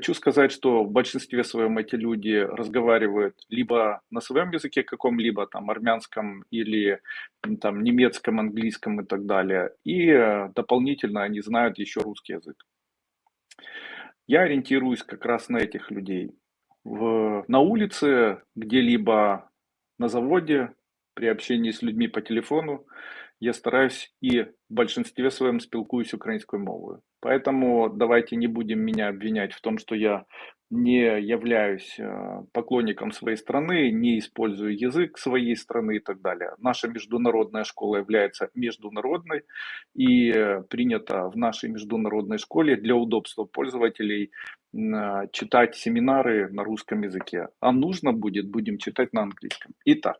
Хочу сказать, что в большинстве своем эти люди разговаривают либо на своем языке каком-либо, там, армянском или там, немецком, английском и так далее. И э, дополнительно они знают еще русский язык. Я ориентируюсь как раз на этих людей. В, на улице, где-либо на заводе, при общении с людьми по телефону, я стараюсь и в большинстве своем спілкуюсь українською мовою. Поэтому давайте не будем меня обвинять в том, что я не являюсь э, поклонником своей страны, не использую язык своей страны и так далее. Наша международная школа является международной и э, принято в нашей международной школе для удобства пользователей м, читать семинары на русском языке. А нужно будет, будем читать на английском. Итак,